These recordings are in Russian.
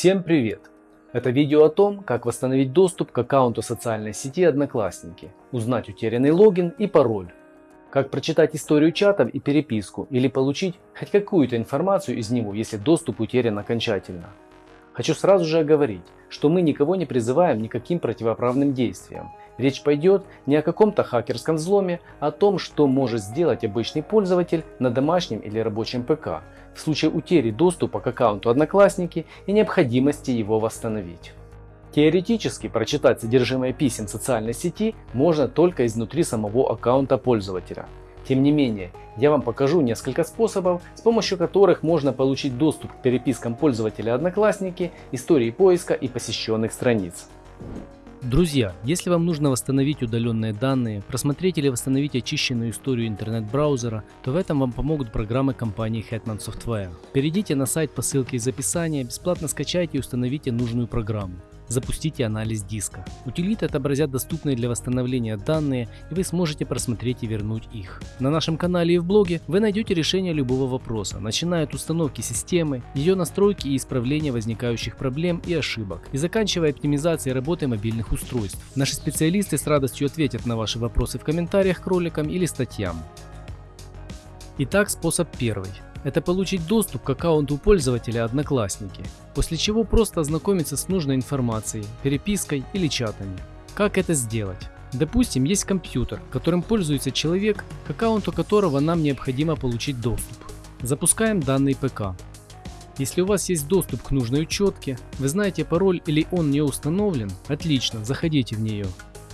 Всем привет! Это видео о том, как восстановить доступ к аккаунту социальной сети Одноклассники, узнать утерянный логин и пароль, как прочитать историю чатов и переписку или получить хоть какую-то информацию из него, если доступ утерян окончательно. Хочу сразу же оговорить, что мы никого не призываем никаким противоправным действиям. Речь пойдет не о каком-то хакерском взломе, а о том, что может сделать обычный пользователь на домашнем или рабочем ПК в случае утери доступа к аккаунту Одноклассники и необходимости его восстановить. Теоретически прочитать содержимое писем социальной сети можно только изнутри самого аккаунта пользователя. Тем не менее, я вам покажу несколько способов, с помощью которых можно получить доступ к перепискам пользователя Одноклассники, истории поиска и посещенных страниц. Друзья, если вам нужно восстановить удаленные данные, просмотреть или восстановить очищенную историю интернет-браузера, то в этом вам помогут программы компании Hetman Software. Перейдите на сайт по ссылке из описания, бесплатно скачайте и установите нужную программу запустите анализ диска. Утилиты отобразят доступные для восстановления данные и вы сможете просмотреть и вернуть их. На нашем канале и в блоге вы найдете решение любого вопроса, начиная от установки системы, ее настройки и исправления возникающих проблем и ошибок, и заканчивая оптимизацией работы мобильных устройств. Наши специалисты с радостью ответят на ваши вопросы в комментариях к роликам или статьям. Итак, способ первый это получить доступ к аккаунту пользователя Одноклассники, после чего просто ознакомиться с нужной информацией, перепиской или чатами. Как это сделать? Допустим, есть компьютер, которым пользуется человек, к аккаунту которого нам необходимо получить доступ. Запускаем данный ПК. Если у вас есть доступ к нужной учетке, вы знаете пароль или он не установлен, отлично, заходите в нее.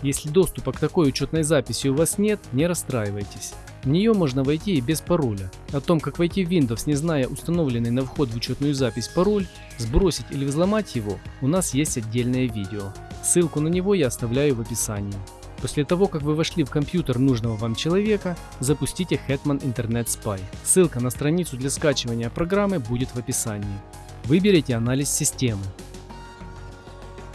Если доступа к такой учетной записи у вас нет, не расстраивайтесь. В нее можно войти и без пароля. О том, как войти в Windows, не зная установленный на вход в учетную запись пароль, сбросить или взломать его, у нас есть отдельное видео. Ссылку на него я оставляю в описании. После того, как вы вошли в компьютер нужного вам человека, запустите Hetman Internet Spy. Ссылка на страницу для скачивания программы будет в описании. Выберите анализ системы.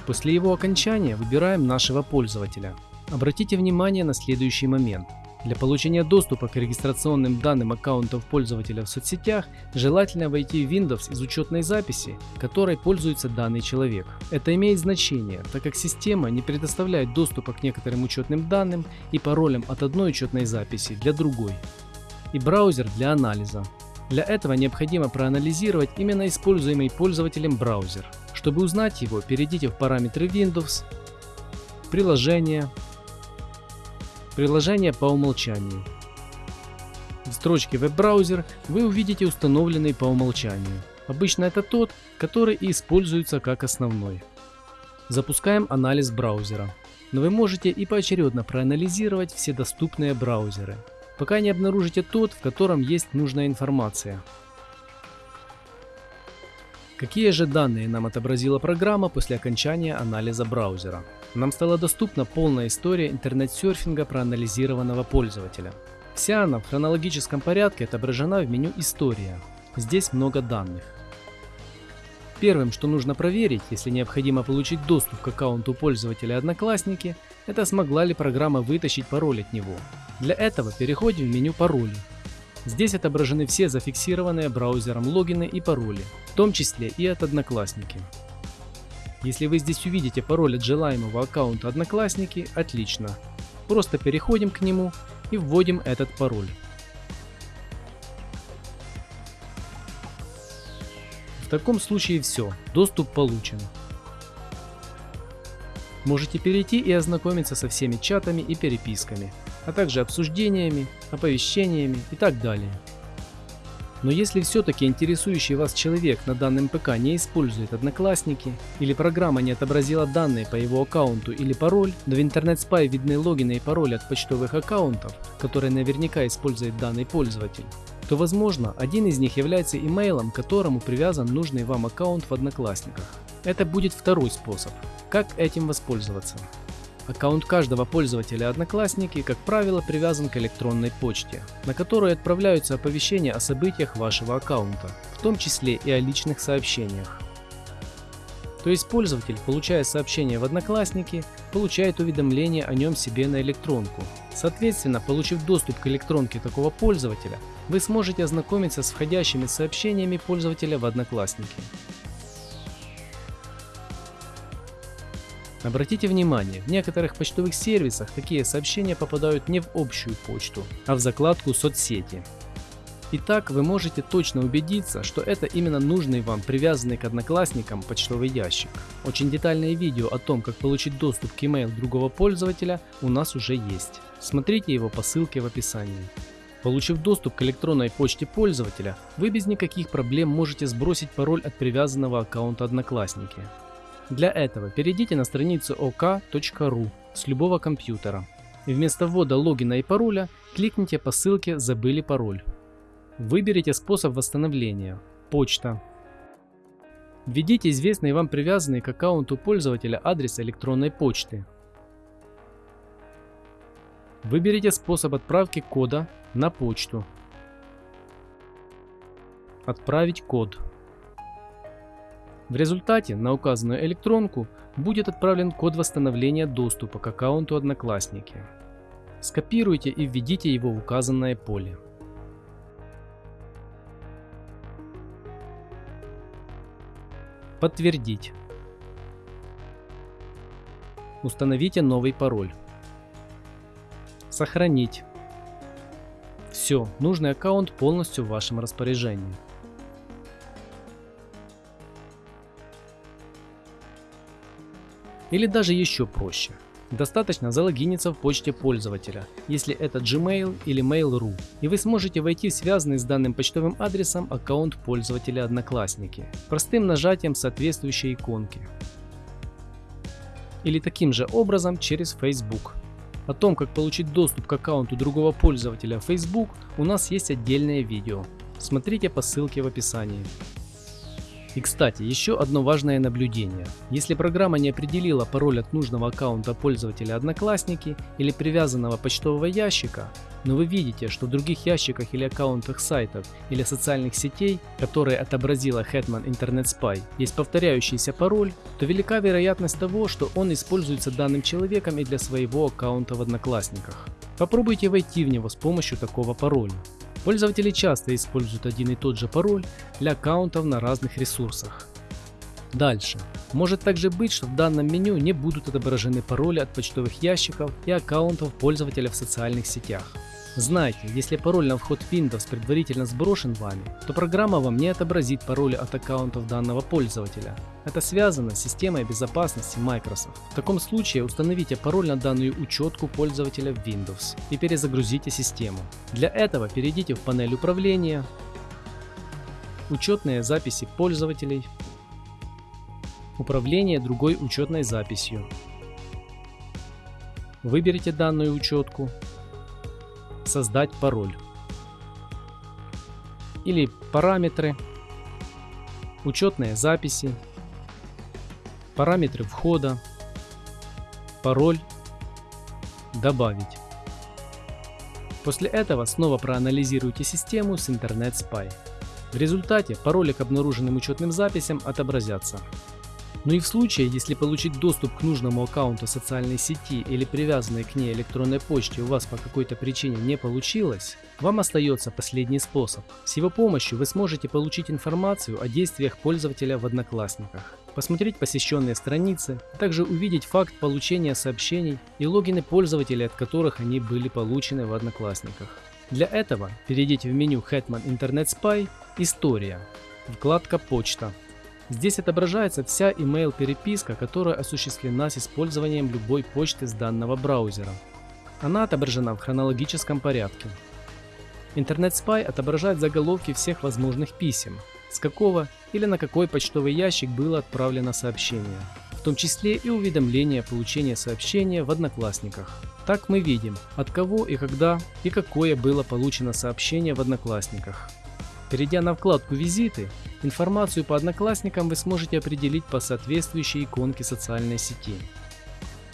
После его окончания выбираем нашего пользователя. Обратите внимание на следующий момент – для получения доступа к регистрационным данным аккаунтов пользователя в соцсетях желательно войти в Windows из учетной записи, которой пользуется данный человек. Это имеет значение, так как система не предоставляет доступа к некоторым учетным данным и паролям от одной учетной записи для другой. И браузер для анализа. Для этого необходимо проанализировать именно используемый пользователем браузер. Чтобы узнать его, перейдите в параметры Windows, приложения, Приложение по умолчанию. В строчке веб-браузер вы увидите установленный по умолчанию. Обычно это тот, который и используется как основной. Запускаем анализ браузера. Но вы можете и поочередно проанализировать все доступные браузеры, пока не обнаружите тот, в котором есть нужная информация. Какие же данные нам отобразила программа после окончания анализа браузера? Нам стала доступна полная история интернет-серфинга проанализированного пользователя. Вся она в хронологическом порядке отображена в меню «История». Здесь много данных. Первым, что нужно проверить, если необходимо получить доступ к аккаунту пользователя Одноклассники, это смогла ли программа вытащить пароль от него. Для этого переходим в меню «Пароли» Здесь отображены все зафиксированные браузером логины и пароли, в том числе и от Одноклассники. Если вы здесь увидите пароль от желаемого аккаунта Одноклассники, отлично. Просто переходим к нему и вводим этот пароль. В таком случае все, доступ получен. Можете перейти и ознакомиться со всеми чатами и переписками, а также обсуждениями, оповещениями и так далее. Но если все-таки интересующий вас человек на данном ПК не использует Одноклассники, или программа не отобразила данные по его аккаунту или пароль, но в Spy видны логины и пароли от почтовых аккаунтов, которые наверняка использует данный пользователь, то возможно один из них является имейлом, к которому привязан нужный вам аккаунт в Одноклассниках. Это будет второй способ. Как этим воспользоваться? Аккаунт каждого пользователя Одноклассники, как правило, привязан к электронной почте, на которую отправляются оповещения о событиях вашего аккаунта, в том числе и о личных сообщениях. То есть пользователь, получая сообщение в Одноклассники, получает уведомление о нем себе на электронку. Соответственно, получив доступ к электронке такого пользователя, вы сможете ознакомиться с входящими сообщениями пользователя в Одноклассники. Обратите внимание, в некоторых почтовых сервисах такие сообщения попадают не в общую почту, а в закладку соцсети. Итак, вы можете точно убедиться, что это именно нужный вам привязанный к одноклассникам почтовый ящик. Очень детальное видео о том, как получить доступ к email другого пользователя у нас уже есть. Смотрите его по ссылке в описании. Получив доступ к электронной почте пользователя, вы без никаких проблем можете сбросить пароль от привязанного аккаунта Одноклассники. Для этого перейдите на страницу ok.ru с любого компьютера и вместо ввода логина и пароля кликните по ссылке «Забыли пароль». Выберите способ восстановления – почта. Введите известный вам привязанный к аккаунту пользователя адрес электронной почты. Выберите способ отправки кода на почту. Отправить код. В результате на указанную электронку будет отправлен код восстановления доступа к аккаунту Одноклассники. Скопируйте и введите его в указанное поле. Подтвердить. Установите новый пароль. Сохранить. Все, нужный аккаунт полностью в вашем распоряжении. Или даже еще проще. Достаточно залогиниться в почте пользователя, если это Gmail или Mail.ru, и вы сможете войти в связанный с данным почтовым адресом аккаунт пользователя Одноклассники, простым нажатием соответствующей иконки. Или таким же образом через Facebook. О том, как получить доступ к аккаунту другого пользователя Facebook у нас есть отдельное видео. Смотрите по ссылке в описании. И кстати, еще одно важное наблюдение. Если программа не определила пароль от нужного аккаунта пользователя Одноклассники или привязанного почтового ящика, но вы видите, что в других ящиках или аккаунтах сайтов или социальных сетей, которые отобразила Hetman Internet Spy, есть повторяющийся пароль, то велика вероятность того, что он используется данным человеком и для своего аккаунта в Одноклассниках. Попробуйте войти в него с помощью такого пароля. Пользователи часто используют один и тот же пароль для аккаунтов на разных ресурсах. Дальше. Может также быть, что в данном меню не будут отображены пароли от почтовых ящиков и аккаунтов пользователя в социальных сетях. Знайте, если пароль на вход Windows предварительно сброшен вами, то программа вам не отобразит пароли от аккаунтов данного пользователя. Это связано с системой безопасности Microsoft. В таком случае установите пароль на данную учетку пользователя в Windows и перезагрузите систему. Для этого перейдите в панель управления, учетные записи пользователей, управление другой учетной записью. Выберите данную учетку создать пароль. Или параметры, учетные записи, параметры входа, пароль, добавить. После этого снова проанализируйте систему с Internet Spy. В результате пароли к обнаруженным учетным записям отобразятся. Но ну и в случае, если получить доступ к нужному аккаунту социальной сети или привязанной к ней электронной почте у вас по какой-то причине не получилось, вам остается последний способ. С его помощью вы сможете получить информацию о действиях пользователя в Одноклассниках, посмотреть посещенные страницы, а также увидеть факт получения сообщений и логины пользователей, от которых они были получены в Одноклассниках. Для этого перейдите в меню Hetman Internet Spy «История», вкладка «Почта», Здесь отображается вся email переписка, которая осуществлена с использованием любой почты с данного браузера. Она отображена в хронологическом порядке. Internet Spy отображает заголовки всех возможных писем, с какого или на какой почтовый ящик было отправлено сообщение, в том числе и уведомление о получении сообщения в Одноклассниках. Так мы видим, от кого и когда и какое было получено сообщение в Одноклассниках. Перейдя на вкладку «Визиты», информацию по одноклассникам вы сможете определить по соответствующей иконке социальной сети.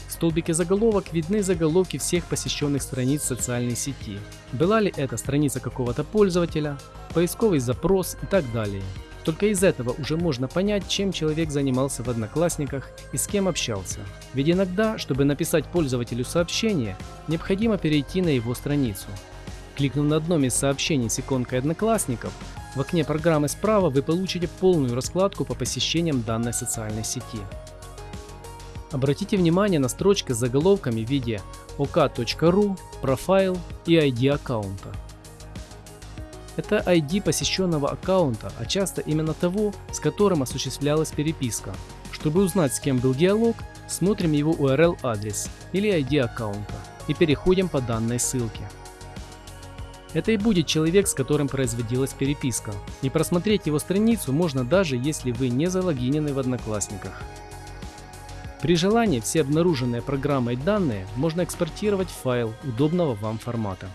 В столбике заголовок видны заголовки всех посещенных страниц социальной сети. Была ли это страница какого-то пользователя, поисковый запрос и так далее. Только из этого уже можно понять, чем человек занимался в Одноклассниках и с кем общался. Ведь иногда, чтобы написать пользователю сообщение, необходимо перейти на его страницу. Кликнув на одном из сообщений с иконкой Одноклассников, в окне программы справа вы получите полную раскладку по посещениям данной социальной сети. Обратите внимание на строчки с заголовками в виде ok.ru, профайл и ID аккаунта. Это ID посещенного аккаунта, а часто именно того, с которым осуществлялась переписка. Чтобы узнать, с кем был диалог, смотрим его URL адрес или ID аккаунта и переходим по данной ссылке. Это и будет человек, с которым производилась переписка. И просмотреть его страницу можно даже если вы не залогинены в Одноклассниках. При желании все обнаруженные программой данные можно экспортировать в файл удобного вам формата.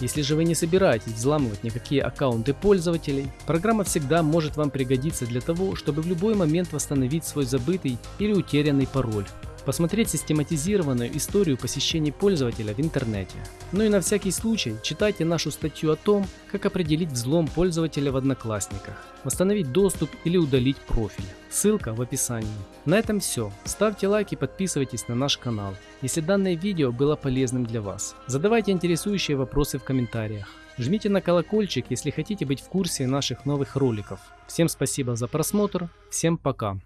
Если же вы не собираетесь взламывать никакие аккаунты пользователей, программа всегда может вам пригодиться для того, чтобы в любой момент восстановить свой забытый или утерянный пароль посмотреть систематизированную историю посещений пользователя в интернете. Ну и на всякий случай читайте нашу статью о том, как определить взлом пользователя в Одноклассниках, восстановить доступ или удалить профиль. Ссылка в описании. На этом все. Ставьте лайк и подписывайтесь на наш канал, если данное видео было полезным для вас. Задавайте интересующие вопросы в комментариях. Жмите на колокольчик, если хотите быть в курсе наших новых роликов. Всем спасибо за просмотр, всем пока.